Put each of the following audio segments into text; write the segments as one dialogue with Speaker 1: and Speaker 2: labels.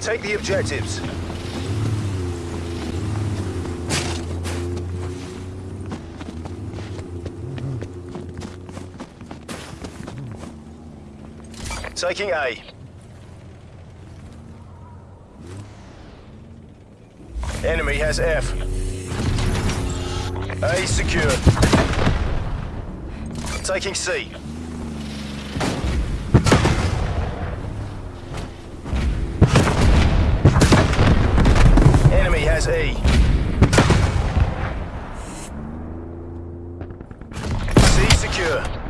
Speaker 1: Take the objectives. Taking A. Enemy has F. A secure. Taking C. Enemy has E. C secure.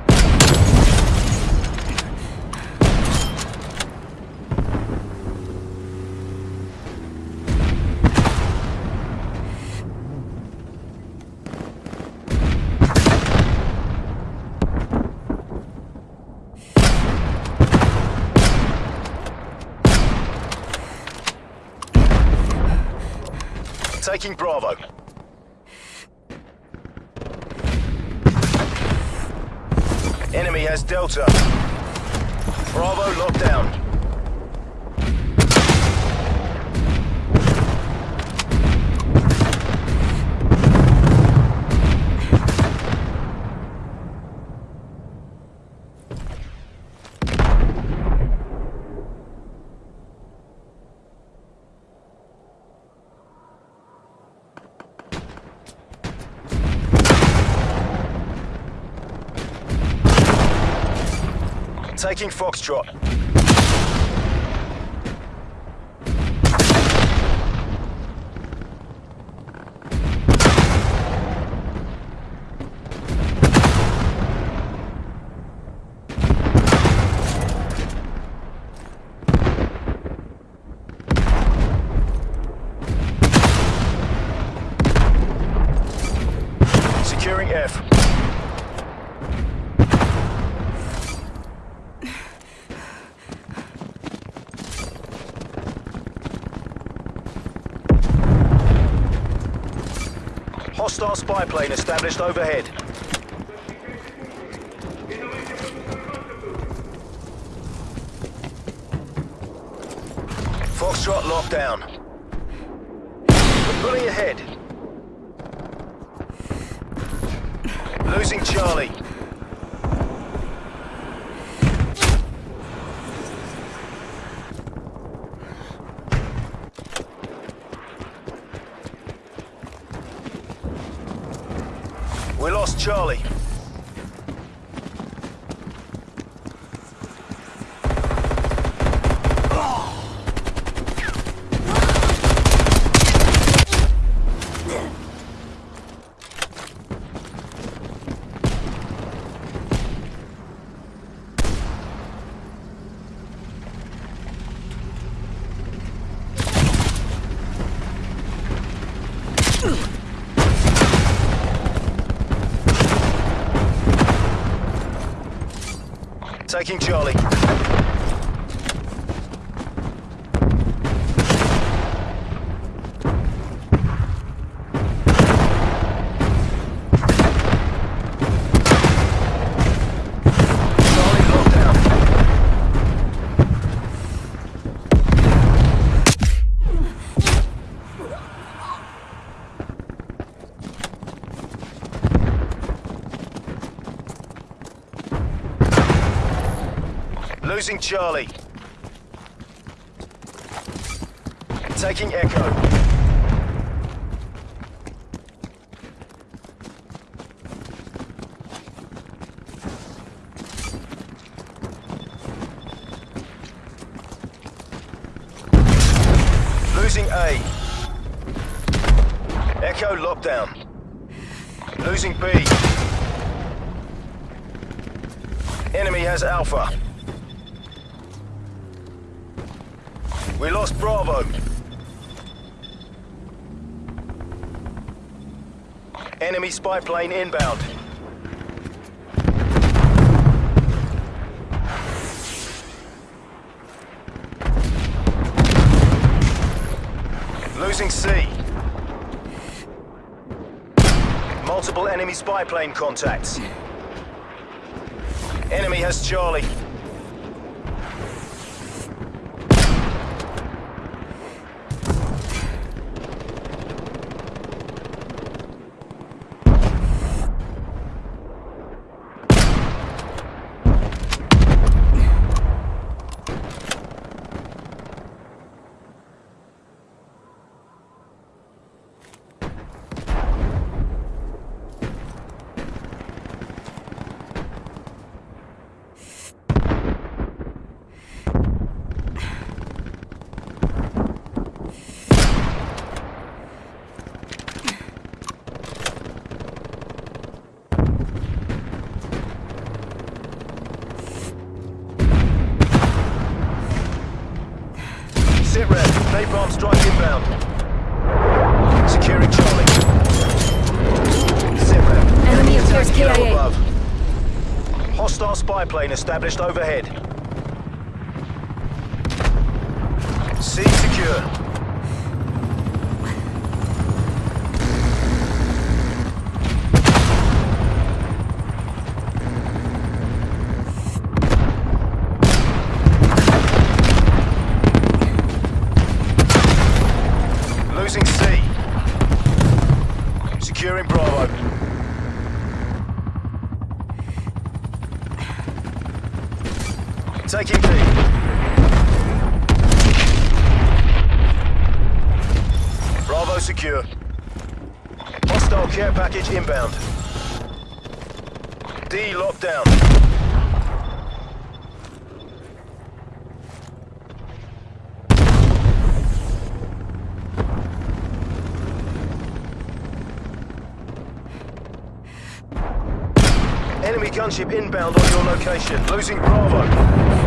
Speaker 1: Taking Bravo. Enemy has Delta. Bravo locked down. Taking Foxtrot. Securing F. Hostile spy plane established overhead. Foxtrot locked down. We're pulling ahead. Losing Charlie. We lost Charlie. Taking Charlie. Losing Charlie. Taking Echo. Losing A. Echo lockdown. Losing B. Enemy has Alpha. We lost Bravo. Enemy spy plane inbound. Losing C. Multiple enemy spy plane contacts. Enemy has Charlie. Sit rep. Napalm strike inbound. Securing Charlie. Sit rep.
Speaker 2: Enemy appears
Speaker 1: attack Kilo
Speaker 2: KIA.
Speaker 1: above. Hostile spy plane established overhead. C secure. Losing C. Securing Bravo. Taking B. Bravo secure. Hostile care package inbound. D locked down. Enemy gunship inbound on your location. Losing Bravo.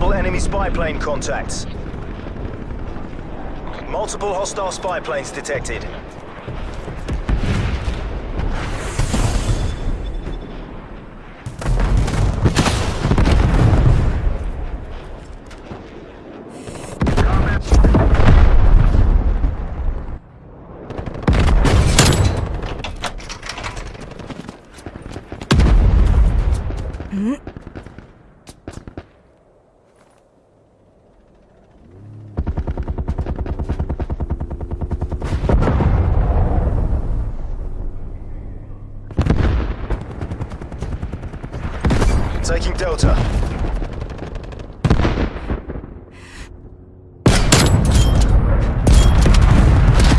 Speaker 1: Multiple enemy spy plane contacts. Multiple hostile spy planes detected. Taking Delta.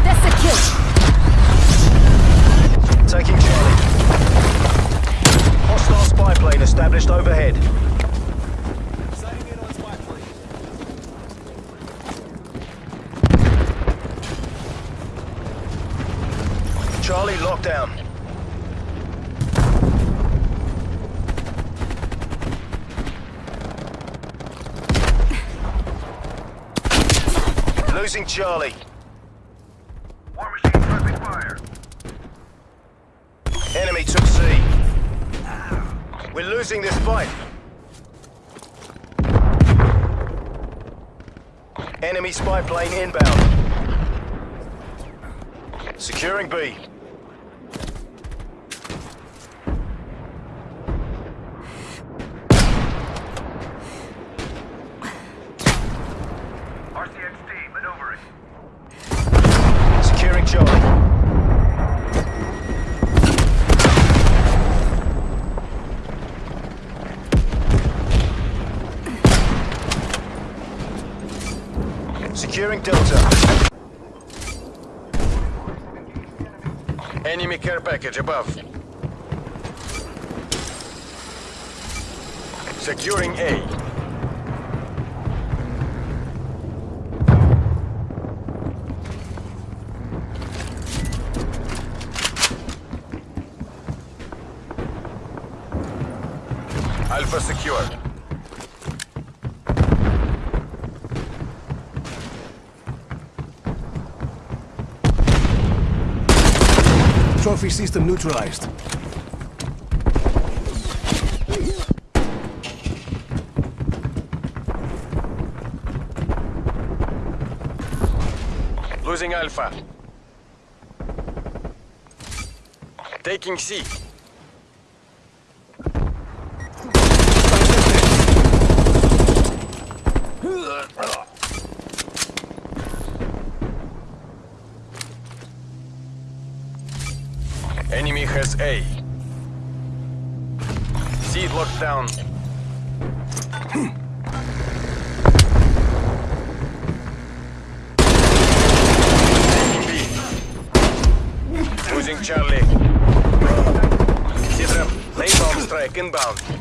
Speaker 2: That's a kill.
Speaker 1: Taking Charlie. Hostile spy plane established overhead. Charlie locked down. Losing Charlie.
Speaker 3: War machine friendly fire.
Speaker 1: Enemy took C. We're losing this fight. Enemy spy plane inbound. Securing B. Securing Delta. Enemy care package above. Securing A. Alpha secured.
Speaker 4: Trophy system neutralized.
Speaker 5: Losing Alpha. Taking C. Enemy has A. C locked down. Losing Charlie. C-trap. Lane bomb strike inbound.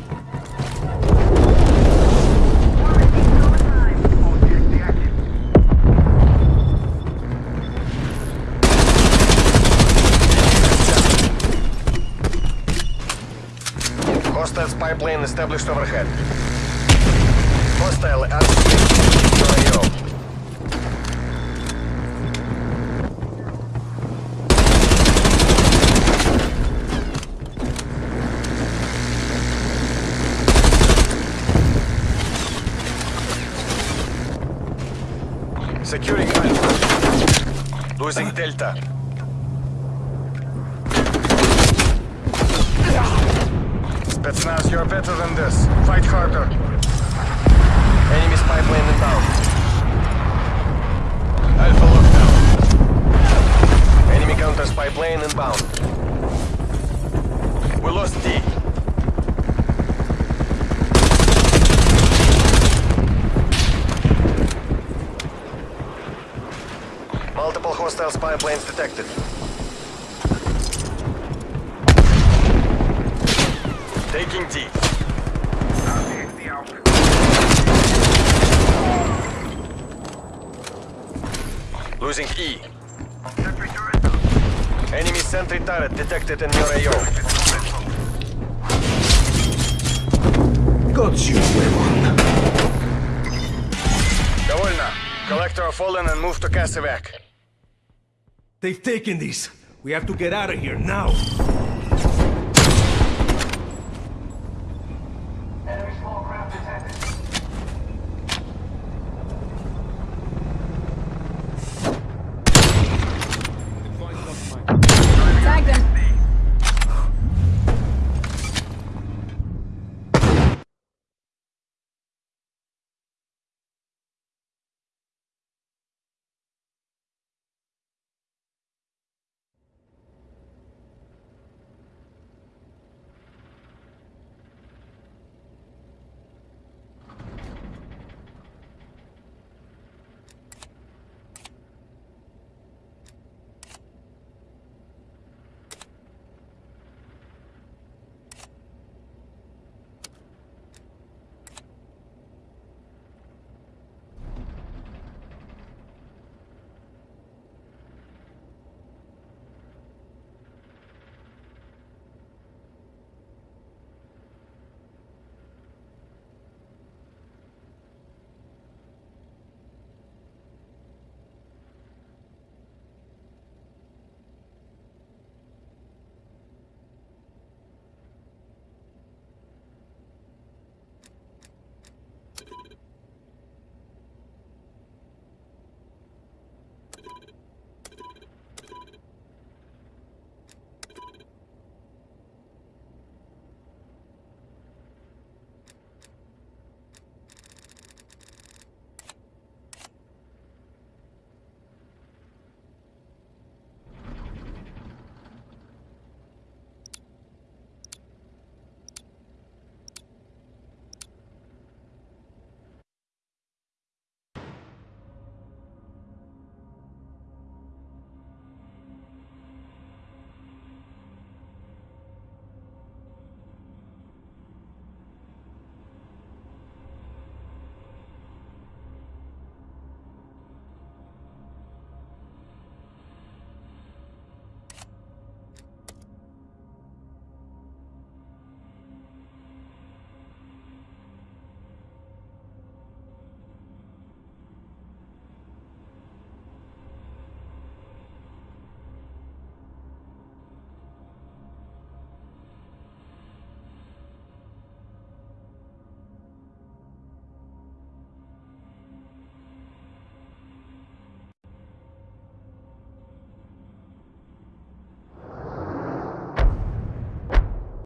Speaker 5: Plane established overhead. Hostile RCXD AO. Securing Alpha. Losing Delta. Spetsnaz, you're better than this. Fight harder. Enemy spy plane inbound. Alpha lockdown. Enemy counter spy plane inbound. We lost D. Multiple hostile spy planes detected. Taking D. Losing E. Enemy sentry turret detected in your AO.
Speaker 4: Got you, weapon.
Speaker 5: Довольно. Collect our fallen and move to Casevac.
Speaker 4: They've taken these. We have to get out of here now.